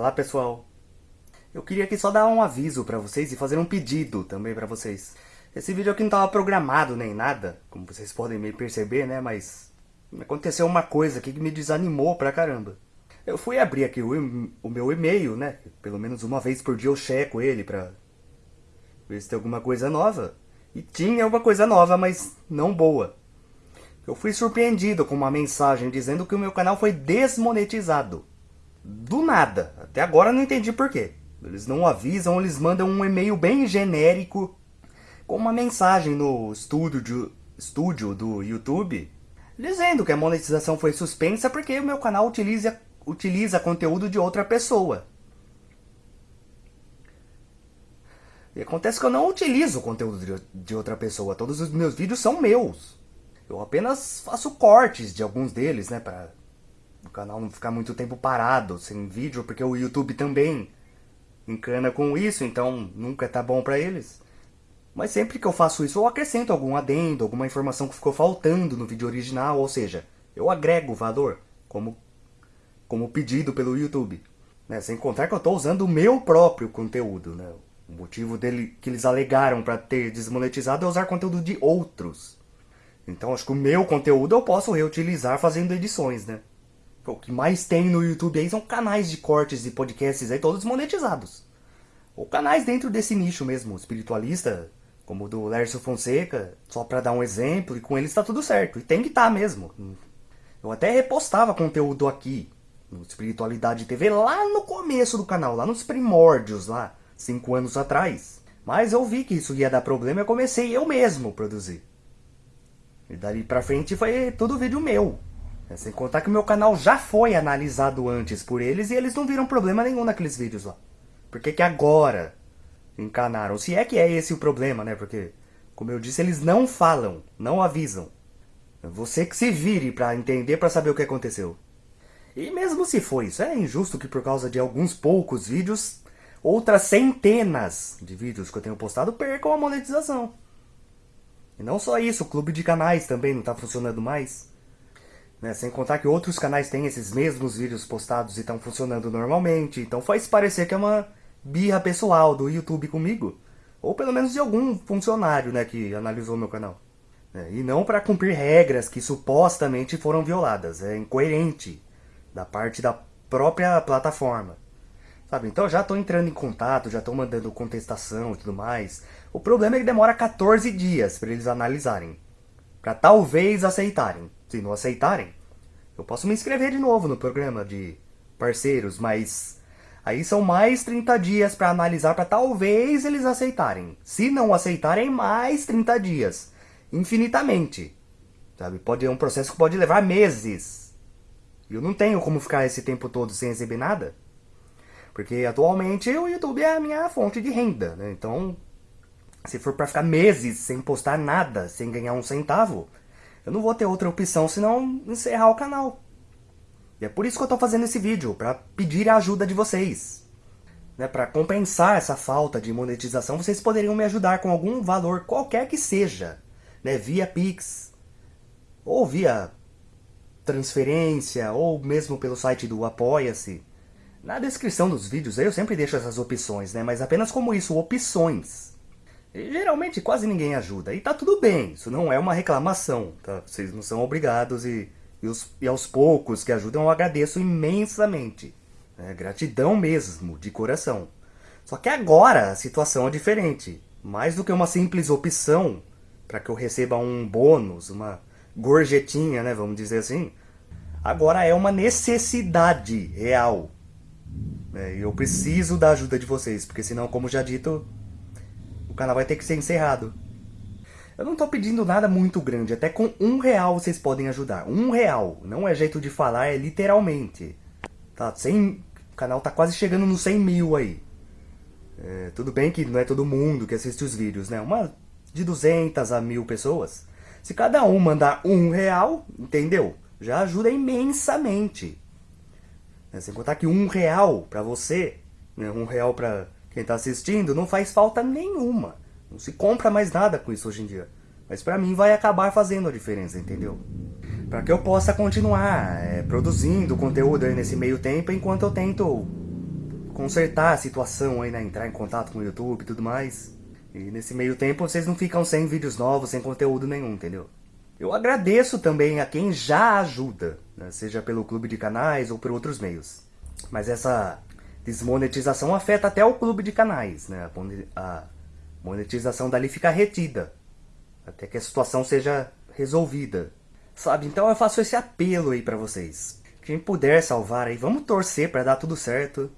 Olá pessoal, eu queria aqui só dar um aviso pra vocês e fazer um pedido também pra vocês. Esse vídeo aqui não tava programado nem nada, como vocês podem me perceber, né, mas aconteceu uma coisa aqui que me desanimou pra caramba. Eu fui abrir aqui o, o meu e-mail, né, pelo menos uma vez por dia eu checo ele pra ver se tem alguma coisa nova. E tinha uma coisa nova, mas não boa. Eu fui surpreendido com uma mensagem dizendo que o meu canal foi desmonetizado. Do nada. Até agora não entendi por quê. Eles não avisam, eles mandam um e-mail bem genérico com uma mensagem no estúdio, estúdio do YouTube dizendo que a monetização foi suspensa porque o meu canal utiliza, utiliza conteúdo de outra pessoa. E acontece que eu não utilizo conteúdo de, de outra pessoa, todos os meus vídeos são meus. Eu apenas faço cortes de alguns deles, né, para o canal não ficar muito tempo parado, sem vídeo, porque o YouTube também encana com isso, então nunca tá bom para eles. Mas sempre que eu faço isso, eu acrescento algum adendo, alguma informação que ficou faltando no vídeo original, ou seja, eu agrego valor, como, como pedido pelo YouTube. Né? Sem contar que eu estou usando o meu próprio conteúdo. Né? O motivo dele que eles alegaram para ter desmonetizado é usar conteúdo de outros. Então acho que o meu conteúdo eu posso reutilizar fazendo edições, né? O que mais tem no YouTube aí são canais de cortes e podcasts aí, todos monetizados. Ou canais dentro desse nicho mesmo, espiritualista, como o do Lércio Fonseca, só pra dar um exemplo, e com eles tá tudo certo. E tem que estar tá mesmo. Eu até repostava conteúdo aqui, no Espiritualidade TV, lá no começo do canal, lá nos primórdios, lá, cinco anos atrás. Mas eu vi que isso ia dar problema e eu comecei eu mesmo a produzir. E dali pra frente foi tudo vídeo meu. É, sem contar que o meu canal já foi analisado antes por eles e eles não viram problema nenhum naqueles vídeos lá. Por que que agora encanaram? Se é que é esse o problema, né? Porque, como eu disse, eles não falam, não avisam. Você que se vire pra entender, pra saber o que aconteceu. E mesmo se for isso, é injusto que por causa de alguns poucos vídeos, outras centenas de vídeos que eu tenho postado percam a monetização. E não só isso, o clube de canais também não está funcionando mais. Né? Sem contar que outros canais têm esses mesmos vídeos postados e estão funcionando normalmente. Então faz parecer que é uma birra pessoal do YouTube comigo. Ou pelo menos de algum funcionário né, que analisou meu canal. É, e não para cumprir regras que supostamente foram violadas. É incoerente da parte da própria plataforma. Sabe, então já estou entrando em contato, já estou mandando contestação e tudo mais. O problema é que demora 14 dias para eles analisarem. Para talvez aceitarem. Se não aceitarem, eu posso me inscrever de novo no programa de parceiros, mas aí são mais 30 dias para analisar para talvez eles aceitarem. Se não aceitarem, mais 30 dias. Infinitamente. Sabe? Pode, é um processo que pode levar meses. E eu não tenho como ficar esse tempo todo sem receber nada. Porque atualmente o YouTube é a minha fonte de renda, né? Então, se for para ficar meses sem postar nada, sem ganhar um centavo, eu não vou ter outra opção senão encerrar o canal. E é por isso que eu estou fazendo esse vídeo, para pedir a ajuda de vocês. Né, para compensar essa falta de monetização, vocês poderiam me ajudar com algum valor qualquer que seja. Né, via Pix, ou via transferência, ou mesmo pelo site do Apoia-se. Na descrição dos vídeos eu sempre deixo essas opções, né, mas apenas como isso, opções. Geralmente quase ninguém ajuda. E tá tudo bem, isso não é uma reclamação, tá? Vocês não são obrigados e, e, os, e aos poucos que ajudam eu agradeço imensamente. É, gratidão mesmo, de coração. Só que agora a situação é diferente. Mais do que uma simples opção para que eu receba um bônus, uma gorjetinha, né, vamos dizer assim. Agora é uma necessidade real. É, eu preciso da ajuda de vocês, porque senão, como já dito, canal vai ter que ser encerrado. Eu não tô pedindo nada muito grande, até com um real vocês podem ajudar. Um real, não é jeito de falar, é literalmente. Tá, 100, o canal tá quase chegando nos 100 mil aí. É, tudo bem que não é todo mundo que assiste os vídeos, né? Uma de 200 a mil pessoas. Se cada um mandar um real, entendeu? Já ajuda imensamente. É, sem contar que um real pra você, né? um real pra quem está assistindo, não faz falta nenhuma. Não se compra mais nada com isso hoje em dia. Mas para mim vai acabar fazendo a diferença, entendeu? Para que eu possa continuar é, produzindo conteúdo aí nesse meio tempo enquanto eu tento consertar a situação aí, né? Entrar em contato com o YouTube e tudo mais. E nesse meio tempo vocês não ficam sem vídeos novos, sem conteúdo nenhum, entendeu? Eu agradeço também a quem já ajuda, né? seja pelo clube de canais ou por outros meios. Mas essa desmonetização afeta até o clube de canais, né? A monetização dali fica retida, até que a situação seja resolvida. Sabe, então eu faço esse apelo aí pra vocês. Quem puder salvar aí, vamos torcer para dar tudo certo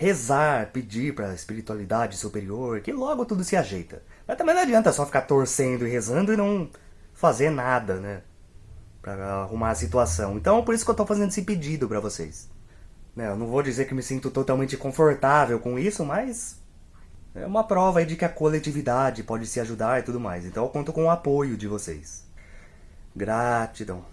rezar, pedir para a espiritualidade superior, que logo tudo se ajeita. Mas também não adianta só ficar torcendo e rezando e não fazer nada, né? Pra arrumar a situação. Então, por isso que eu tô fazendo esse pedido para vocês. Né, eu não vou dizer que me sinto totalmente confortável com isso, mas é uma prova de que a coletividade pode se ajudar e tudo mais. Então eu conto com o apoio de vocês. Gratidão.